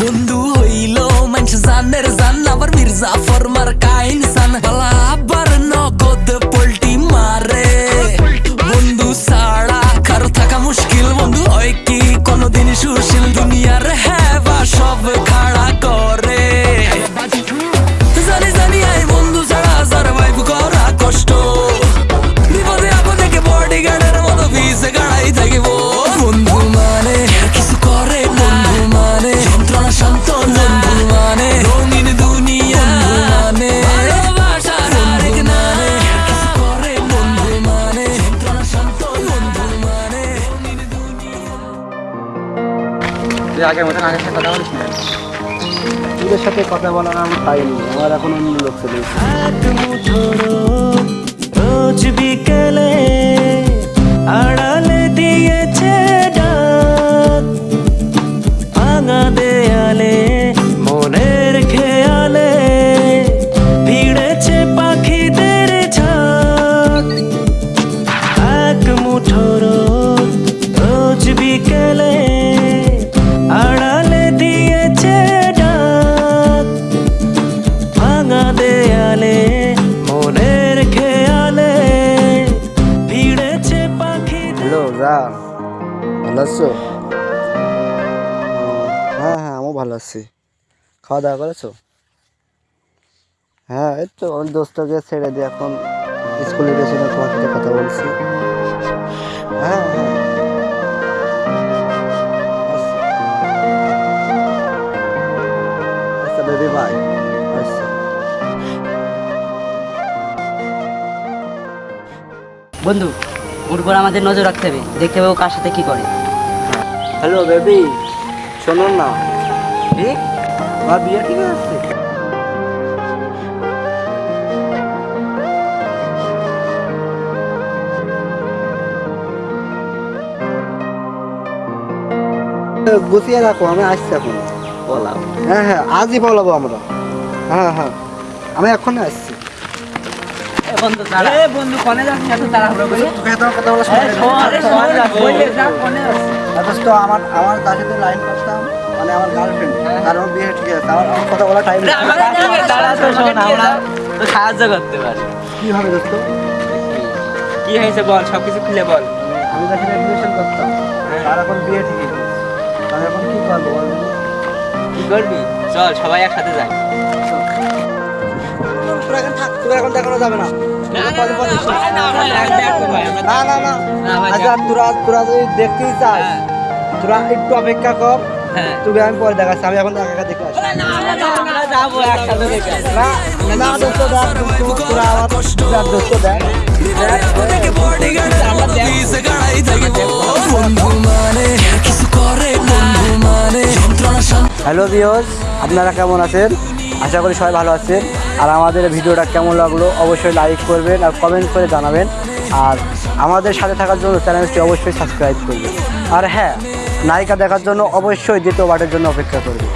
বন্ধু হইল মানুষ জানের জান, আবার মির্জা ফরমার কাইন সান। বালা আবার নগদ পোল্টি মারে। বন্ধু সাড়া কারও থাকা মুশকিল। বন্ধু, হয় কি কোনোদিন সুশীল? তুই আগের মতন আগের সাথে কথা বলিস না? তোদের সাথে কথা বলার আমার টাইম নেই আমার এখন অন্য লোক চলে রোজ বিকেলে আড়ালে দিয়েছে ডাক ভাঙা দেয়ালে ভালো আছো? হ্যাঁ হ্যাঁ আমিও ভালো আছি। খাওয়া দাওয়া করেছ? হ্যাঁ এই তো ওই দোস্তকে ছেড়ে দিয়ে এখন স্কুলে গেছিলাম তোমার সাথে কথা বলছি। হ্যাঁ হ্যাঁ। আচ্ছা। বেবি বাই আচ্ছা। বন্ধু ওর উপর আমাদের নজর রাখতে হবে। দেখতে হবে ও কার সাথে কি করে। Hello baby. শোনো না। আমার বিয়ে ঠিক আছে? গুছিয়ে রাখো আমি আসছি এখন। বলাও। হ্যাঁ হ্যাঁ আজই বলাবো আমরা। হ্যাঁ হ্যাঁ। আমি এখনই আসছি। বন্ধু এ বন্ধু কোনে যাচ্ছিস এত তোকে কথা বলা আরে যা, কোনে? অথচ আমার আমার তার সাথে লাইন করতাম মানে আমার গার্লফ্রেন্ড তার আমার বিয়ে ঠিক আছে আমার আমার কথা বলা টাইম দাঁড়া তো শোন, আমরা তো সাহায্য করতে পারি। কি হবে দোস্ত কি হয়েছে বল সবকিছু খুলে বল। আমি তার সাথে করতাম তার এখন বিয়ে ঠিক আছে। এখন কি করব বল কি করবি? চল সবাই একসাথে যাই। তোরা এখন থাক তোরা এখন দেখানো যাবে না। না না না আচ্ছা তোরা তোরা যদি দেখতেই চাস তোরা একটু অপেক্ষা কর তোকে আমি পরে দেখাচ্ছি আমি এখন একা দেখে আসি। না দোস্ত দেখ তোরা আমার দোস্ত দেখ মানে মানে হ্যালো ভিওস আপনারা কেমন আছেন আশা করি সবাই ভালো আছেন আর আমাদের ভিডিওটা কেমন লাগল অবশ্যই লাইক করবেন আর কমেন্ট করে জানাবেন। আর আমাদের সাথে থাকার জন্য চ্যানেলটি অবশ্যই সাবস্ক্রাইব করবেন। আর হ্যাঁ নায়িকা দেখার জন্য অবশ্যই দ্বিতীয় বারের জন্য অপেক্ষা করবেন।